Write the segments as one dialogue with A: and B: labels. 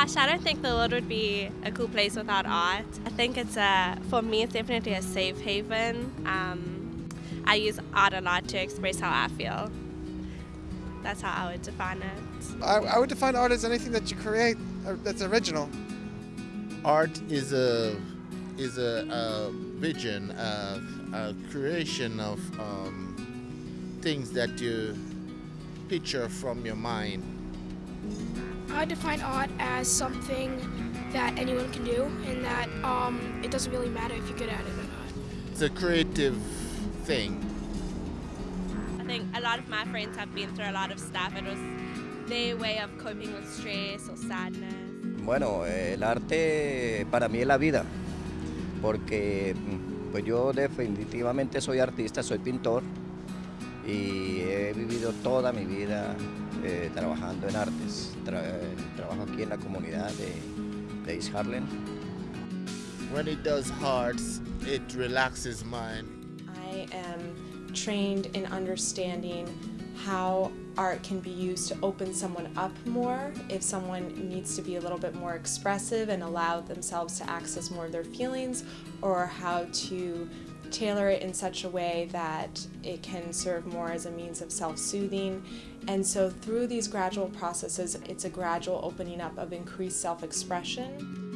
A: Gosh, I don't think the world would be a cool place without art. I think it's a, for me, it's definitely a safe haven. Um, I use art a lot to express how I feel. That's how I would define it.
B: I, I would define art as anything that you create uh, that's original.
C: Art is a is a, a vision, a, a, creation of um, things that you picture from your mind.
D: I define art as something that anyone can do and that um, it doesn't really matter if you're good at it or not.
C: It's a creative thing.
A: I think a lot of my friends have been through a lot of stuff. It was their way of coping with stress or sadness.
E: Bueno, el arte para mí es la vida, porque pues yo definitivamente soy artista, soy pintor y he vivido toda mi vida eh, trabajando en artes. Tra trabajo aquí en la comunidad de, de East Harlem.
C: When it does arts, it relaxes mind.
F: I am trained in understanding how art can be used to open someone up more if someone needs to be a little bit more expressive and allow themselves to access more of their feelings or how to tailor it in such a way that it can serve more as a means of self-soothing and so through these gradual processes it's a gradual opening up of increased self-expression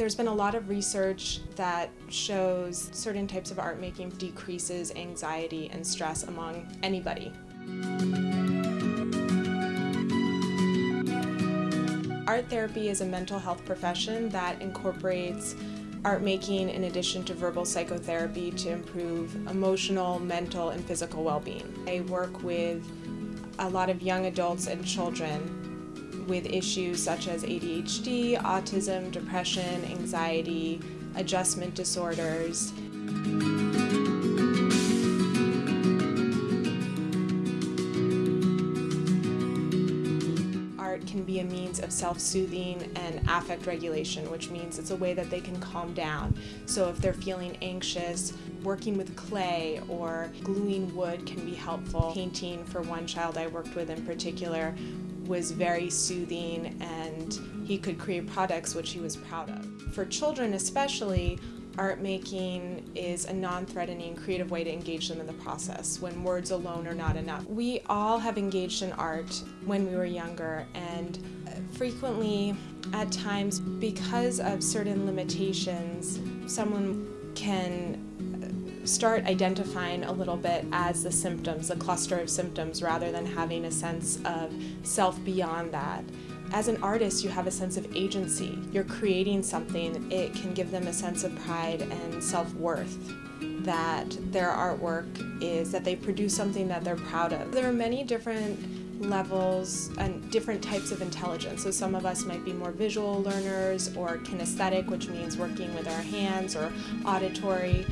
F: There's been a lot of research that shows certain types of art making decreases anxiety and stress among anybody. Art therapy is a mental health profession that incorporates art making in addition to verbal psychotherapy to improve emotional, mental, and physical well-being. I work with a lot of young adults and children with issues such as ADHD, autism, depression, anxiety, adjustment disorders. Can be a means of self-soothing and affect regulation, which means it's a way that they can calm down. So if they're feeling anxious, working with clay or gluing wood can be helpful. Painting, for one child I worked with in particular, was very soothing and he could create products which he was proud of. For children especially, art making is a non-threatening creative way to engage them in the process when words alone are not enough. We all have engaged in art when we were younger and frequently at times because of certain limitations someone can uh, start identifying a little bit as the symptoms, the cluster of symptoms, rather than having a sense of self beyond that. As an artist, you have a sense of agency. You're creating something, it can give them a sense of pride and self-worth that their artwork is, that they produce something that they're proud of. There are many different levels and different types of intelligence. So some of us might be more visual learners or kinesthetic, which means working with our hands, or auditory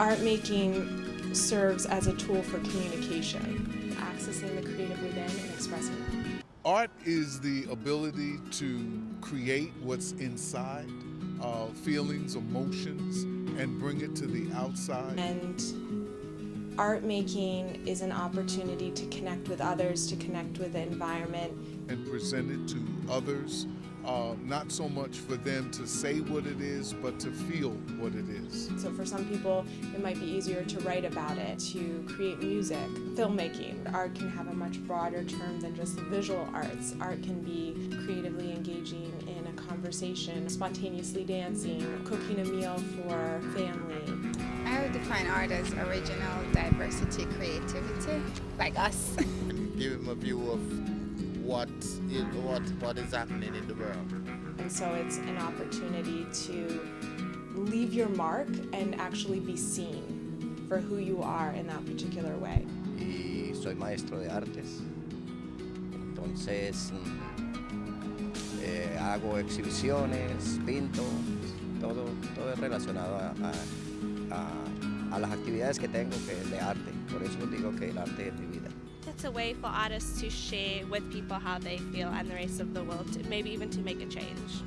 F: art making serves as a tool for communication, accessing the creative within and expressing it.
G: Art is the ability to create what's inside, uh, feelings, emotions, and bring it to the outside.
F: And art making is an opportunity to connect with others, to connect with the environment.
G: And present it to others uh, not so much for them to say what it is, but to feel what it is.
F: So for some people, it might be easier to write about it, to create music, filmmaking. Art can have a much broader term than just visual arts. Art can be creatively engaging in a conversation, spontaneously dancing, cooking a meal for family.
H: I would define art as original, diversity, creativity, like us.
C: Give them a view of what is, what, what is happening in the world.
F: And so it's an opportunity to leave your mark and actually be seen for who you are in that particular way.
E: Y soy maestro de artes. Entonces eh, hago exhibiciones, pinto, todo, todo es relacionado a, a, a, a las actividades que tengo que es de arte. Por eso digo que el arte es mi vida.
A: It's a way for artists to share with people how they feel and the rest of the world, maybe even to make a change.